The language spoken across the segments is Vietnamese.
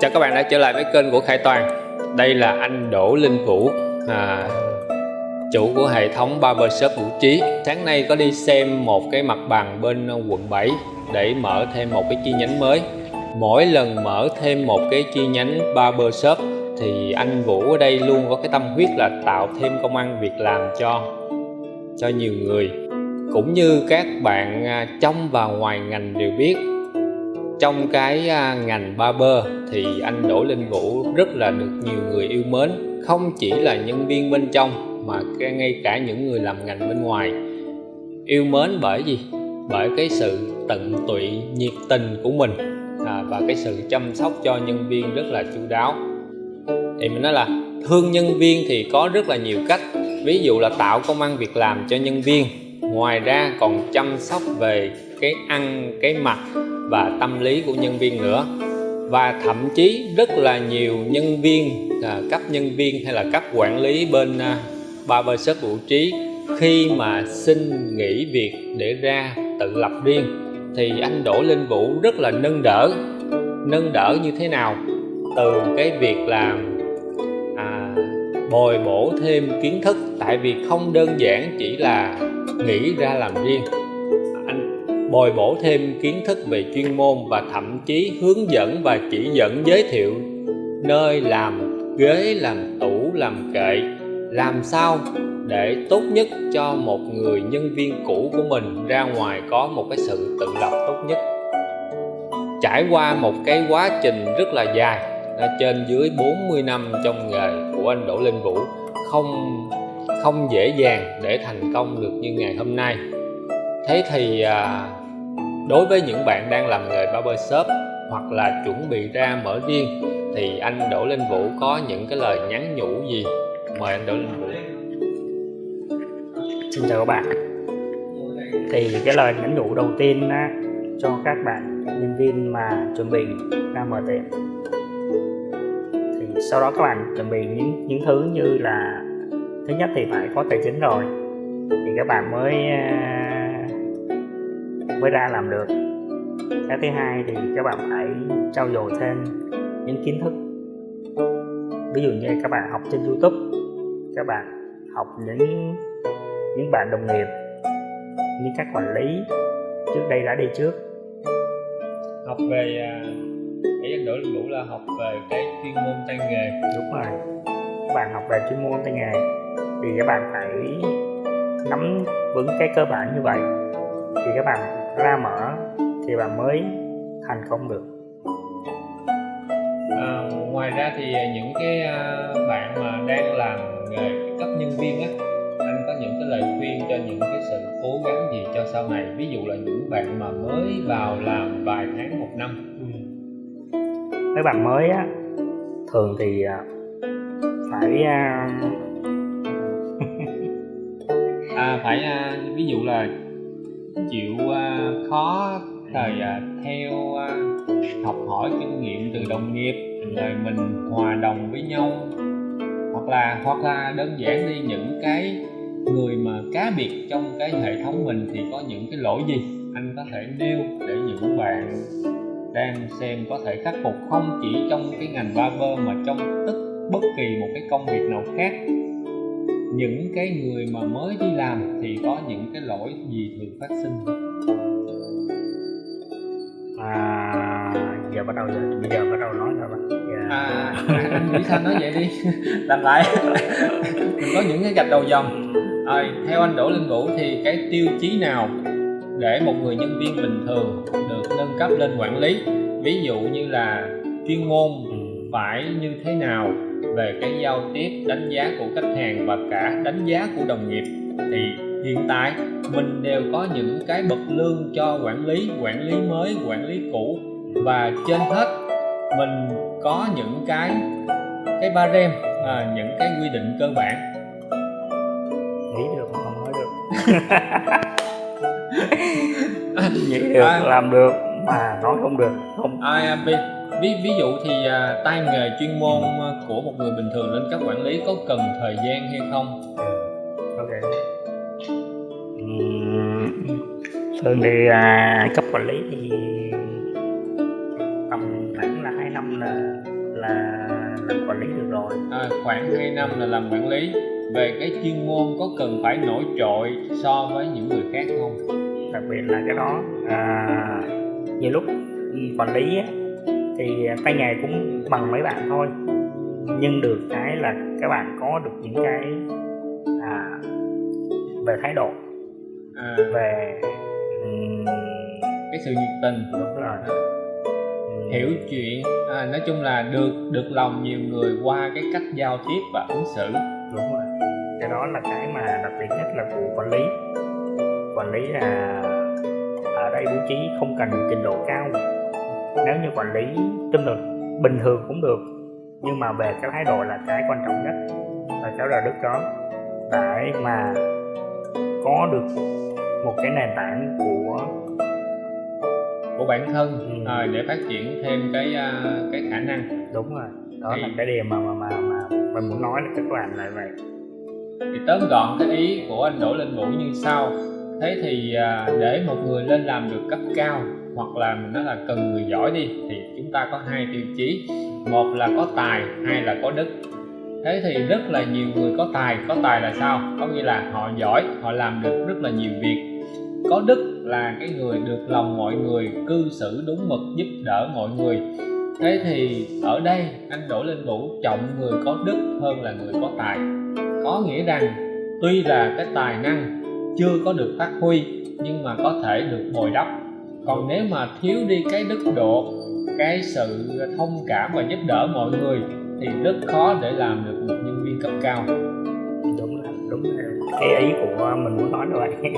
Chào các bạn đã trở lại với kênh của Khải Toàn. Đây là anh Đỗ Linh Vũ à, Chủ của hệ thống Barbershop Vũ Trí. Sáng nay có đi xem một cái mặt bằng bên quận 7 Để mở thêm một cái chi nhánh mới. Mỗi lần mở thêm một cái chi nhánh Barbershop Thì anh Vũ ở đây luôn có cái tâm huyết là tạo thêm công ăn việc làm cho cho nhiều người. Cũng như các bạn à, trong và ngoài ngành đều biết trong cái à, ngành barber thì anh Đỗ Linh Vũ rất là được nhiều người yêu mến. Không chỉ là nhân viên bên trong mà ngay cả những người làm ngành bên ngoài. Yêu mến bởi gì? Bởi cái sự tận tụy nhiệt tình của mình à, và cái sự chăm sóc cho nhân viên rất là chu đáo. Thì mình nói là thương nhân viên thì có rất là nhiều cách. Ví dụ là tạo công ăn việc làm cho nhân viên ngoài ra còn chăm sóc về cái ăn cái mặc và tâm lý của nhân viên nữa. Và thậm chí rất là nhiều nhân viên à, cấp nhân viên hay là cấp quản lý bên à, barbershop vũ trí khi mà xin nghỉ việc để ra tự lập riêng thì anh Đỗ Linh Vũ rất là nâng đỡ. Nâng đỡ như thế nào? Từ cái việc làm à, bồi bổ thêm kiến thức tại vì không đơn giản chỉ là nghĩ ra làm riêng bồi bổ thêm kiến thức về chuyên môn và thậm chí hướng dẫn và chỉ dẫn giới thiệu. Nơi làm ghế làm tủ làm kệ. Làm sao để tốt nhất cho một người nhân viên cũ của mình ra ngoài có một cái sự tự lập tốt nhất. Trải qua một cái quá trình rất là dài trên dưới 40 năm trong nghề của anh Đỗ Linh Vũ không không dễ dàng để thành công được như ngày hôm nay. Thế thì à, đối với những bạn đang làm nghề barbershop hoặc là chuẩn bị ra mở riêng thì anh Đỗ Linh Vũ có những cái lời nhắn nhủ gì? Mời anh Đỗ Linh Vũ. Xin chào các bạn. Thì cái lời nhắn nhủ đầu tiên á, cho các bạn nhân viên mà chuẩn bị ra mở tiệm. Thì sau đó các bạn chuẩn bị những những thứ như là thứ nhất thì phải có tài chính rồi. Thì các bạn mới à, mới ra làm được. Cái thứ hai thì các bạn phải trau dồi thêm những kiến thức. Ví dụ như các bạn học trên youtube các bạn học những những bạn đồng nghiệp những các quản lý trước đây đã đi trước. Học về ý anh đổi Vũ là học về cái chuyên môn tay nghề. Đúng rồi. Các bạn học về chuyên môn tay nghề thì các bạn phải nắm vững cái cơ bản như vậy. Thì các bạn ra mở thì bạn mới thành công được. À, ngoài ra thì những cái à, bạn mà đang làm nghề cấp nhân viên á anh có những cái lời khuyên cho những cái sự cố gắng gì cho sau này? Ví dụ là những bạn mà mới vào làm vài tháng một năm. Ừ. mấy bạn mới á thường thì à, phải à, à phải ví dụ là chịu uh, khó rồi uh, à, theo uh, học hỏi kinh nghiệm từ đồng nghiệp rồi mình hòa đồng với nhau. Hoặc là hoặc là đơn giản đi những cái người mà cá biệt trong cái hệ thống mình thì có những cái lỗi gì? Anh có thể nêu để những bạn đang xem có thể khắc phục không chỉ trong cái ngành barber mà trong tất bất kỳ một cái công việc nào khác? Những cái người mà mới đi làm thì có những cái lỗi gì thường phát sinh? À giờ bắt đầu giờ bây giờ bắt đầu nói rồi bạn yeah. à anh nghĩ sao nói vậy đi? Làm lại. Mình có những cái gạch đầu dòng. Rồi theo anh Đỗ Linh Vũ thì cái tiêu chí nào để một người nhân viên bình thường được nâng cấp lên quản lý? Ví dụ như là chuyên môn ừ. phải như thế nào về cái giao tiếp đánh giá của khách hàng và cả đánh giá của đồng nghiệp thì hiện tại mình đều có những cái bậc lương cho quản lý quản lý mới quản lý cũ. Và trên hết mình có những cái cái ba rem à, những cái quy định cơ bản. Nghĩ được không nói được. Nghĩ được à, làm được mà nói không được không. À, vì ví ví dụ thì à, tay nghề chuyên môn à, của một người bình thường lên cấp quản lý có cần thời gian hay không? Ok. Thường thì à, cấp quản lý thì tầm khoảng là hai năm là là làm quản lý được rồi. À, khoảng 2 năm là làm quản lý. Về cái chuyên môn có cần phải nổi trội so với những người khác không? Đặc biệt là cái đó à, nhiều lúc quản lý á, thì tay nghề cũng bằng mấy bạn thôi. Nhưng được cái là các bạn có được những cái à, về thái độ. À, về ừm, cái sự nhiệt tình. Đúng rồi. À, hiểu chuyện. À, nói chung là được được lòng nhiều người qua cái cách giao tiếp và ứng xử. Đúng rồi. Cái đó là cái mà đặc biệt nhất là của quản lý. Quản lý là ở đây bố trí không cần trình độ cao nếu như quản lý chung được bình thường cũng được nhưng mà về cái thái độ là cái quan trọng nhất và cháu là đức đó để mà có được một cái nền tảng của của bản thân Ừ. à, để phát triển thêm cái à, cái khả năng. Đúng rồi đó Thì- là cái điều mà mà mà, mà mình muốn nói là các bạn là vậy. Thì tóm gọn cái ý của anh Đỗ Linh Vũ như sau. Thế thì à, để một người lên làm được cấp cao hoặc là mình nói là cần người giỏi đi, thì chúng ta có hai tiêu chí. Một là có tài, hai là có đức. Thế thì rất là nhiều người có tài có tài là sao? Có nghĩa là họ giỏi, họ làm được rất là nhiều việc. Có đức là cái người được lòng mọi người, cư xử đúng mực, giúp đỡ mọi người. Thế thì ở đây, anh đổ lên Vũ trọng người có đức hơn là người có tài. Có nghĩa rằng, tuy là cái tài năng chưa có được phát huy, nhưng mà có thể được bồi đắp còn nếu mà thiếu đi cái đức độ cái sự thông cảm và giúp đỡ mọi người thì rất khó để làm được một nhân viên cấp cao. Đúng là đúng là cái ý của mình muốn nói là vậy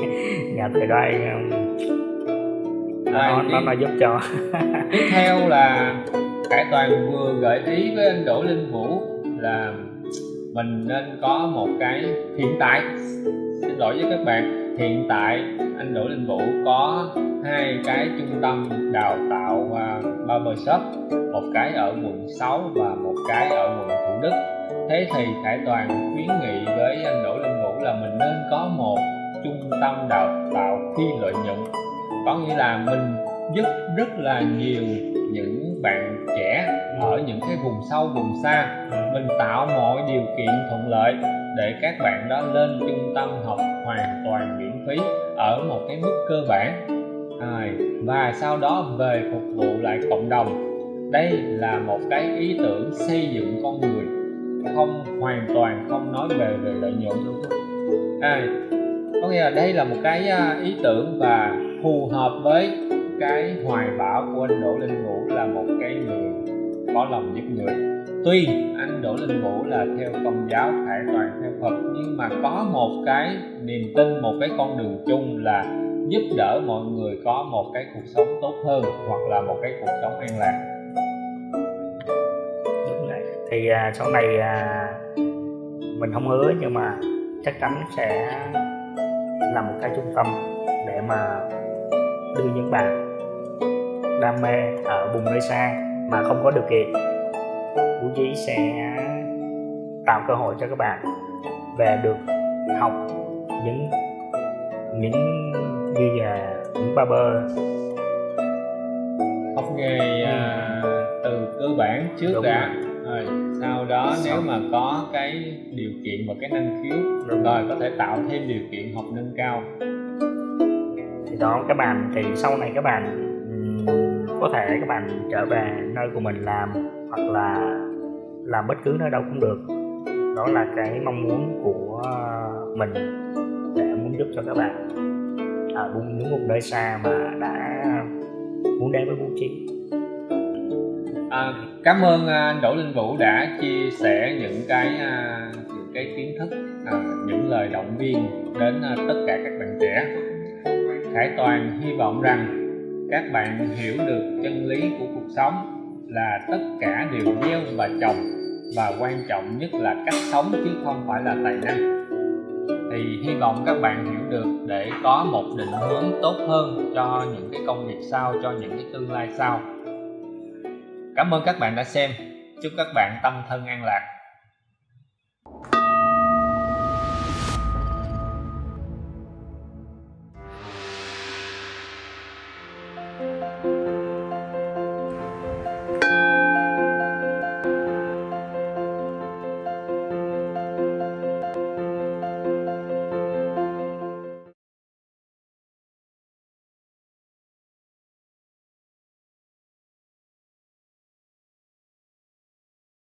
nhà thầy đoan nó, nó, nó giúp cho. Tiếp theo là Khải Toàn vừa gợi ý với anh Đỗ Linh Vũ là mình nên có một cái hiện tại. Xin lỗi với các bạn hiện tại anh Đỗ Linh Vũ có hai cái trung tâm đào tạo à, uh, barbershop một cái ở quận 6 và một cái ở quận Thủ Đức. Thế thì Khải Toàn khuyến nghị với anh Đỗ Lâm Vũ là mình nên có một trung tâm đào tạo phi lợi nhuận. Có nghĩa là mình giúp rất là nhiều những bạn trẻ ở những cái vùng sâu vùng xa. Mình tạo mọi điều kiện thuận lợi để các bạn đó lên trung tâm học hoàn toàn miễn phí ở một cái mức cơ bản à, và sau đó về phục vụ lại cộng đồng. Đây là một cái ý tưởng xây dựng con người. Không hoàn toàn không nói về về lợi nhuận à, có nghĩa là đây là một cái à, ý tưởng và phù hợp với cái hoài bão của anh Đỗ Linh Vũ là một cái người có lòng giúp người. Tuy anh Đỗ Linh Vũ là theo công giáo Khải Toàn theo Phật nhưng mà có một cái niềm tin một cái con đường chung là giúp đỡ mọi người có một cái cuộc sống tốt hơn hoặc là một cái cuộc sống an lạc. Đúng thì à, sau này à, mình không hứa nhưng mà chắc chắn sẽ làm một cái trung tâm để mà đưa những bạn đam mê ở vùng nơi xa mà không có điều kiện. Vũ Trí sẽ tạo cơ hội cho các bạn về được học những những như là những barber. Học nghề à, từ cơ bản trước Đúng. đã. Rồi sau đó nếu Xong. mà có cái điều kiện và cái năng khiếu Đúng. rồi có thể tạo thêm điều kiện học nâng cao. Thì đó các bạn thì sau này các bạn có thể các bạn trở về nơi của mình làm hoặc là làm bất cứ nơi đâu cũng được. Đó là cái mong muốn của mình để muốn giúp cho các bạn ở đúng những vùng nơi xa mà đã muốn đến với Vũ Trí. À, cảm ơn à, anh Đỗ Linh Vũ đã chia sẻ những cái à, những cái kiến thức à, những lời động viên đến à, tất cả các bạn trẻ. Khải Toàn hy vọng rằng các bạn hiểu được chân lý của cuộc sống là tất cả đều gieo và trồng và quan trọng nhất là cách sống chứ không phải là tài năng thì hy vọng các bạn hiểu được để có một định hướng tốt hơn cho những cái công việc sau, cho những cái tương lai sau Cảm ơn các bạn đã xem. Chúc các bạn tâm thân an lạc.